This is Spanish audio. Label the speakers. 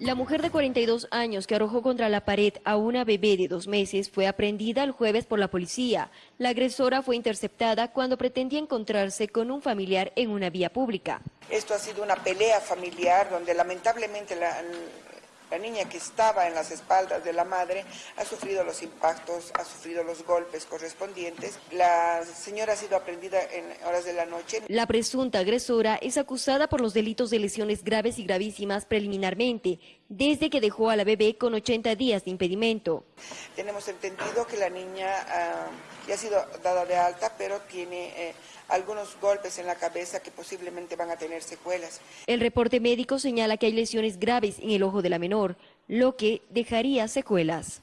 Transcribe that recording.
Speaker 1: La mujer de 42 años que arrojó contra la pared a una bebé de dos meses fue aprendida el jueves por la policía. La agresora fue interceptada cuando pretendía encontrarse con un familiar en una vía pública.
Speaker 2: Esto ha sido una pelea familiar donde lamentablemente la, la niña que estaba en las espaldas de la madre ha sufrido los impactos, ha sufrido los golpes correspondientes. La señora ha sido aprendida en horas de la noche.
Speaker 1: La presunta agresora es acusada por los delitos de lesiones graves y gravísimas preliminarmente, desde que dejó a la bebé con 80 días de impedimento.
Speaker 2: Tenemos entendido que la niña uh, ya ha sido dada de alta, pero tiene eh, algunos golpes en la cabeza que posiblemente van a tener secuelas.
Speaker 1: El reporte médico señala que hay lesiones graves en el ojo de la menor, lo que dejaría secuelas.